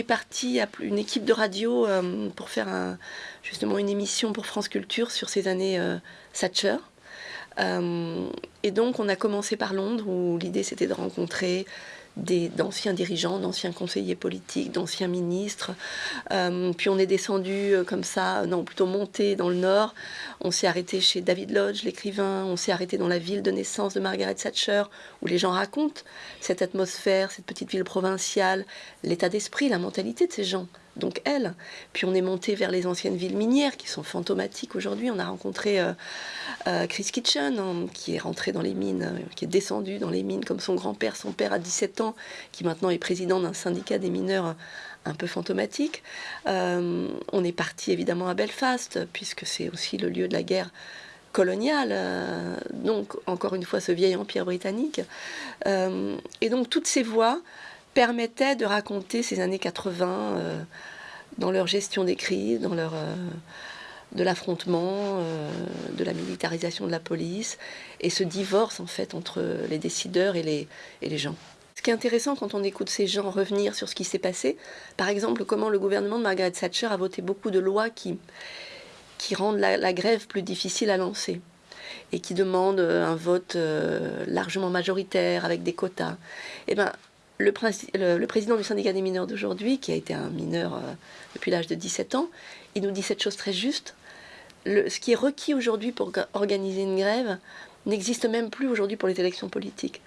est parti à une équipe de radio pour faire justement une émission pour France Culture sur ces années Thatcher. Et donc on a commencé par Londres où l'idée c'était de rencontrer d'anciens dirigeants, d'anciens conseillers politiques, d'anciens ministres. Euh, puis on est descendu euh, comme ça, non, plutôt monté dans le nord. On s'est arrêté chez David Lodge, l'écrivain. On s'est arrêté dans la ville de naissance de Margaret Thatcher, où les gens racontent cette atmosphère, cette petite ville provinciale, l'état d'esprit, la mentalité de ces gens donc elle. Puis on est monté vers les anciennes villes minières qui sont fantomatiques aujourd'hui. On a rencontré euh, euh, Chris Kitchen hein, qui est rentré dans les mines, euh, qui est descendu dans les mines comme son grand-père, son père à 17 ans, qui maintenant est président d'un syndicat des mineurs un peu fantomatique. on est parti évidemment à Belfast puisque c'est aussi le lieu de la guerre coloniale, donc encore une fois ce vieil empire britannique. et donc toutes ces voix permettaient de raconter ces années 80 euh, dans leur gestion des crises, dans leur, euh, de l'affrontement, euh, de la militarisation de la police, et ce divorce en fait entre les décideurs et les, et les gens. Ce qui est intéressant quand on écoute ces gens revenir sur ce qui s'est passé, par exemple comment le gouvernement de Margaret Thatcher a voté beaucoup de lois qui, qui rendent la, grève plus difficile à lancer et qui demandent un vote largement majoritaire avec des quotas. Eh ben, le, président du syndicat des mineurs d'aujourd'hui, qui a été un mineur euh, depuis l'âge de 17 ans, il nous dit cette chose très juste. ce qui est requis aujourd'hui pour organiser une grève n'existe même plus aujourd'hui pour les élections politiques.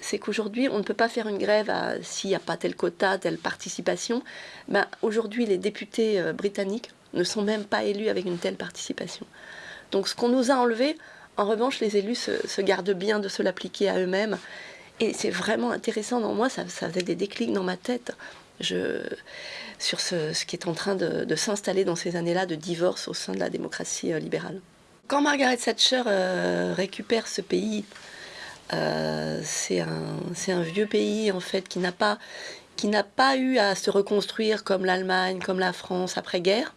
C'est qu'aujourd'hui, on ne peut pas faire une grève s'il n'y a pas tel quota, telle participation. Ben, aujourd'hui, les députés euh, britanniques ne sont même pas élus avec une telle participation. Donc ce qu'on nous a enlevé, en revanche, les élus se gardent bien de se l'appliquer à eux-mêmes et c'est vraiment intéressant dans moi, ça, faisait des déclics dans ma tête je, sur ce, qui est en train de, s'installer dans ces années-là de divorce au sein de la démocratie euh, libérale. Quand Margaret Thatcher euh, récupère ce pays, euh, c'est un, vieux pays en fait qui n'a pas, qui pas eu à se reconstruire comme l'Allemagne, comme la France après-guerre,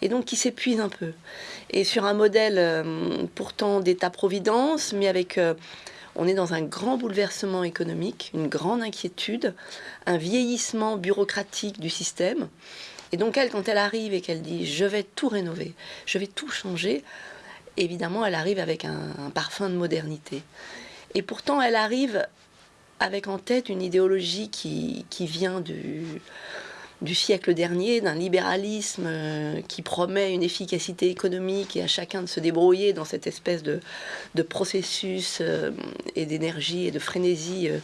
et donc qui s'épuise un peu. Et sur un modèle pourtant d'État-providence, mais avec on est dans un grand bouleversement économique, une grande inquiétude, un vieillissement bureaucratique du système. Et donc elle, quand elle arrive et qu'elle dit je vais tout rénover, je vais tout changer, évidemment elle arrive avec un, parfum de modernité. Et pourtant elle arrive avec en tête une idéologie qui, qui vient du, du siècle dernier, d'un libéralisme euh, qui promet une efficacité économique et à chacun de se débrouiller dans cette espèce de, processus euh, et d'énergie et de frénésie euh,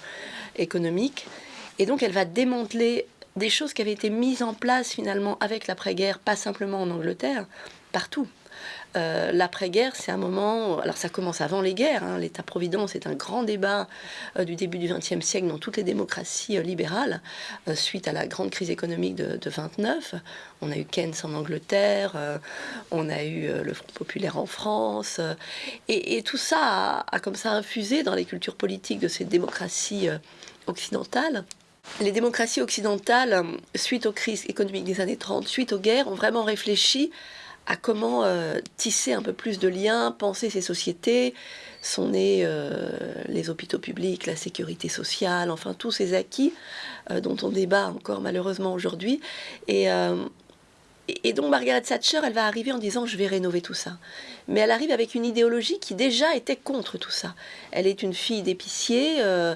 économique. Et donc elle va démanteler des choses qui avaient été mises en place finalement avec l'après-guerre, pas simplement en Angleterre, partout. Euh, l'après-guerre, c'est un moment, alors ça commence avant les guerres, hein. l'État-providence est un grand débat euh, du début du XXe siècle dans toutes les démocraties euh, libérales, suite à la grande crise économique de, 29. On a eu Keynes en Angleterre, on a eu le Front populaire en France, et, tout ça a, a, comme ça infusé dans les cultures politiques de ces démocraties occidentales. Les démocraties occidentales, suite aux crises économiques des années 30, suite aux guerres, ont vraiment réfléchi à comment euh, tisser un peu plus de liens, penser ces sociétés. Sont nés euh, les hôpitaux publics, la sécurité sociale, enfin tous ces acquis euh, dont on débat encore malheureusement aujourd'hui. Et, et donc Margaret Thatcher, elle va arriver en disant je vais rénover tout ça. Mais elle arrive avec une idéologie qui déjà était contre tout ça. Elle est une fille d'épicier euh,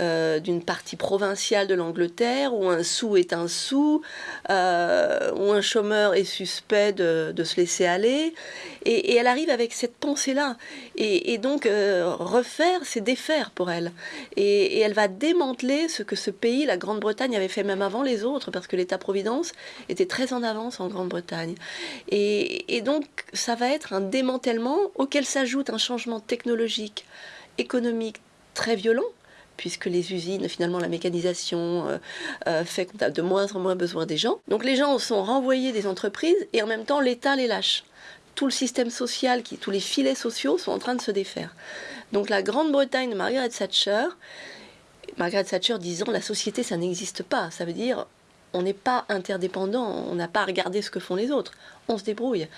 euh, d'une partie provinciale de l'Angleterre où un sou est un sou, euh, où un chômeur est suspect de, se laisser aller. Et, elle arrive avec cette pensée-là. Et, donc refaire, c'est défaire pour elle. Et, et elle va démanteler ce que ce pays, la Grande-Bretagne, avait fait même avant les autres, parce que l'État-providence était très en avance en Grande-Bretagne. Et, donc, ça va être un démantèlement auquel s'ajoute un changement technologique, économique très violent, puisque les usines, finalement, la mécanisation euh, euh, fait qu'on a de moins en moins besoin des gens. Donc les gens sont renvoyés des entreprises et en même temps l'État les lâche. Tout le système social, qui, tous les filets sociaux sont en train de se défaire. Donc la Grande-Bretagne de Margaret Thatcher, Margaret Thatcher disant la société ça n'existe pas, ça veut dire on n'est pas interdépendant, on n'a pas à regarder ce que font les autres, on se débrouille. Et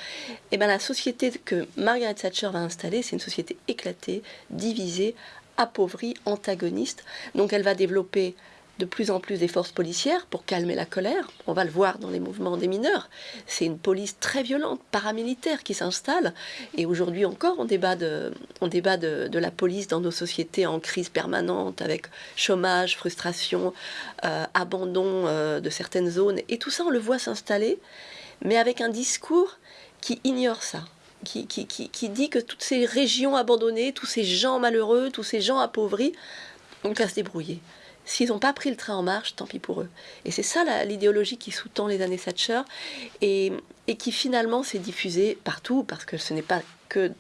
eh bien la société que Margaret Thatcher va installer, c'est une société éclatée, divisée, appauvrie, antagoniste. Donc elle va développer de plus en plus des forces policières pour calmer la colère. On va le voir dans les mouvements des mineurs. C'est une police très violente, paramilitaire, qui s'installe. Et aujourd'hui encore, on débat, de, débat de, la police dans nos sociétés en crise permanente, avec chômage, frustration, euh, abandon euh, de certaines zones. Et tout ça, on le voit s'installer, mais avec un discours qui ignore ça. Qui, qui, qui, dit que toutes ces régions abandonnées, tous ces gens malheureux, tous ces gens appauvris, on qu'à se débrouiller. S'ils n'ont pas pris le train en marche, tant pis pour eux. Et c'est ça l'idéologie qui sous-tend les années Thatcher et, qui finalement s'est diffusée partout, parce que ce n'est pas que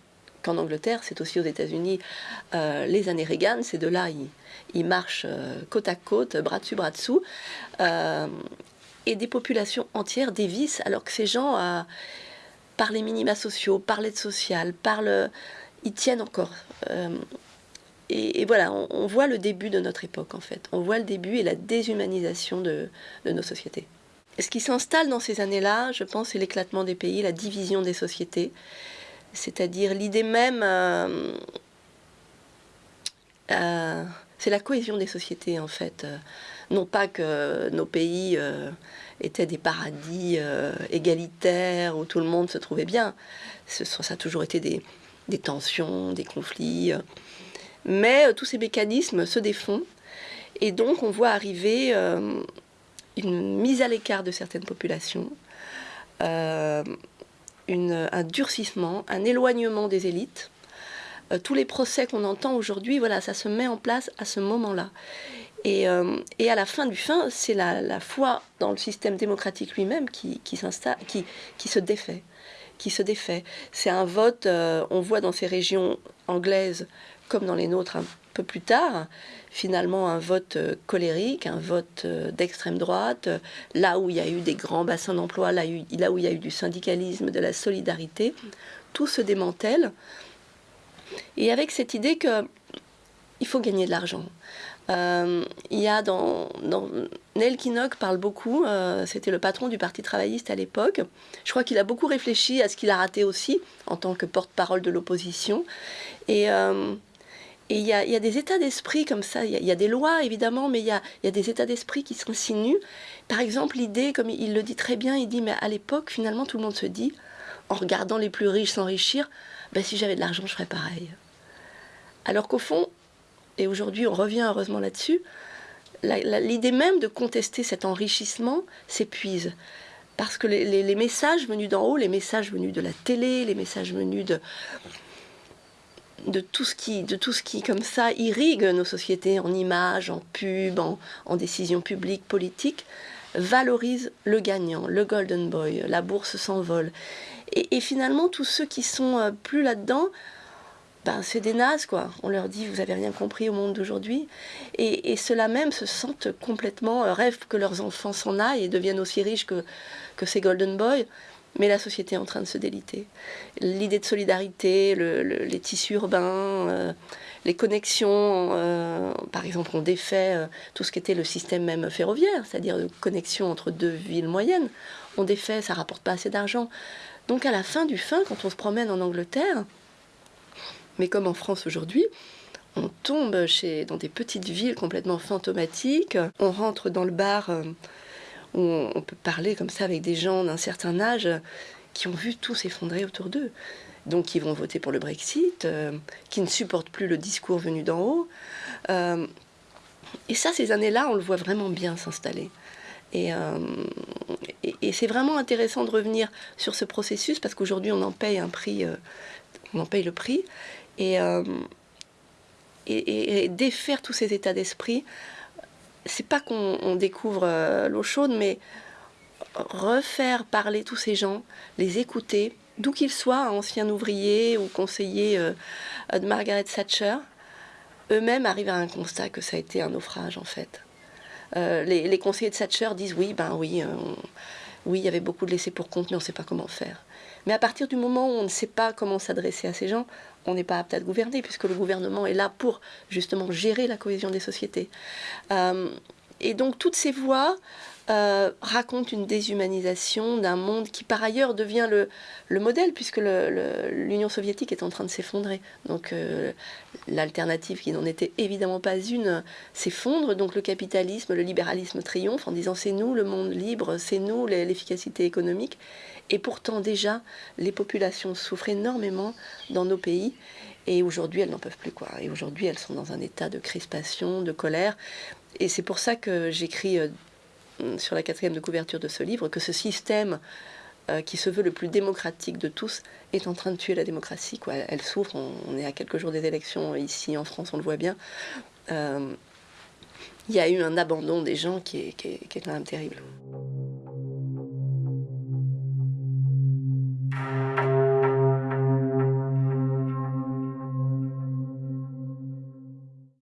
qu'en Angleterre, c'est aussi aux États-Unis, euh, les années Reagan, ces deux-là, ils, marchent euh, côte à côte, bras dessus, bras dessous, euh, et des populations entières dévissent, alors que ces gens, par les minima sociaux, par l'aide sociale, par ils tiennent encore et, voilà, on, voit le début de notre époque en fait. On voit le début et la déshumanisation de, nos sociétés. ce qui s'installe dans ces années-là, je pense, c'est l'éclatement des pays, la division des sociétés. C'est-à-dire l'idée même... Euh, euh, c'est la cohésion des sociétés en fait. Non pas que nos pays euh, étaient des paradis égalitaires où tout le monde se trouvait bien. ça a toujours été des, des tensions, des conflits. Mais euh, tous ces mécanismes se défont et donc on voit arriver euh, une mise à l'écart de certaines populations, euh, un durcissement, un éloignement des élites. tous les procès qu'on entend aujourd'hui, voilà, ça se met en place à ce moment-là. Et, à la fin du fin, c'est la, foi dans le système démocratique lui-même qui, qui, qui, se défait qui se défait. C'est un vote, on voit dans ces régions anglaises comme dans les nôtres un peu plus tard, finalement un vote euh, colérique, un vote euh, d'extrême droite, euh, là où il y a eu des grands bassins d'emploi, là, où il y a eu du syndicalisme, de la solidarité, tout se démantèle. Et avec cette idée que il faut gagner de l'argent. il y a dans, dans Neil Kinnock parle beaucoup, c'était le patron du Parti travailliste à l'époque. Je crois qu'il a beaucoup réfléchi à ce qu'il a raté aussi en tant que porte-parole de l'opposition. Et et il y a, des états d'esprit comme ça, il y, a des lois évidemment, mais il y a, des états d'esprit qui s'insinuent. Par exemple, l'idée, comme il le dit très bien, il dit, mais à l'époque, finalement, tout le monde se dit, en regardant les plus riches s'enrichir, ben, si j'avais de l'argent, je ferais pareil. Alors qu'au fond, et aujourd'hui on revient heureusement là-dessus, l'idée même de contester cet enrichissement s'épuise. Parce que les messages venus d'en haut, les messages venus de la télé, les messages venus de, de tout ce qui, de tout ce qui comme ça irrigue nos sociétés en images, en pub, en, décisions publiques, politiques, valorise le gagnant, le golden boy, la bourse s'envole. Et, finalement, tous ceux qui sont euh, plus là-dedans, ben, c'est des nazes, quoi. On leur dit, vous avez rien compris au monde d'aujourd'hui. Et, ceux-là même se sentent complètement, euh, rêvent que leurs enfants s'en aillent et deviennent aussi riches que, que ces golden boys. Mais la société est en train de se déliter. L'idée de solidarité, les tissus urbains, euh, les connexions, euh, par exemple, on défait euh, tout ce qui était le système même ferroviaire, c'est-à-dire de connexion entre deux villes moyennes. On défait, ça rapporte pas assez d'argent. Donc à la fin du fin, quand on se promène en Angleterre, mais comme en France aujourd'hui, on tombe chez, dans des petites villes complètement fantomatiques, on rentre dans le bar on, peut parler comme ça avec des gens d'un certain âge qui ont vu tout s'effondrer autour d'eux. Donc qui vont voter pour le Brexit, euh, qui ne supportent plus le discours venu d'en haut. Euh, et ça, ces années-là, on le voit vraiment bien s'installer. Et, euh, c'est vraiment intéressant de revenir sur ce processus parce qu'aujourd'hui, on en paye un prix, on en paye le prix. Et, et, défaire tous ces états d'esprit c'est pas qu'on découvre euh, l'eau chaude, mais refaire parler tous ces gens, les écouter, d'où qu'ils soient, anciens ouvriers ou conseillers euh, de Margaret Thatcher, eux-mêmes arrivent à un constat que ça a été un naufrage en fait. Euh, les, conseillers de Thatcher disent oui, ben oui, oui, il y avait beaucoup de laissés pour compte, mais on ne sait pas comment faire. Mais à partir du moment où on ne sait pas comment s'adresser à ces gens, on n'est pas apte à gouverner, puisque le gouvernement est là pour justement gérer la cohésion des sociétés. Euh, et donc toutes ces voix euh, raconte une déshumanisation d'un monde qui par ailleurs devient le, le modèle puisque l'Union soviétique est en train de s'effondrer. Donc euh, l'alternative qui n'en était évidemment pas une s'effondre. Donc le capitalisme, le libéralisme triomphe en disant c'est nous le monde libre, c'est nous l'efficacité économique. Et pourtant déjà les populations souffrent énormément dans nos pays. Et aujourd'hui, elles n'en peuvent plus. quoi. Et aujourd'hui, elles sont dans un état de crispation, de colère. Et c'est pour ça que j'écris euh, sur la quatrième de couverture de ce livre que ce système euh, qui se veut le plus démocratique de tous est en train de tuer la démocratie. Quoi. Elle, souffre, on, est à quelques jours des élections ici en France, on le voit bien. Euh, il y a eu un abandon des gens qui est, qui est quand même terrible.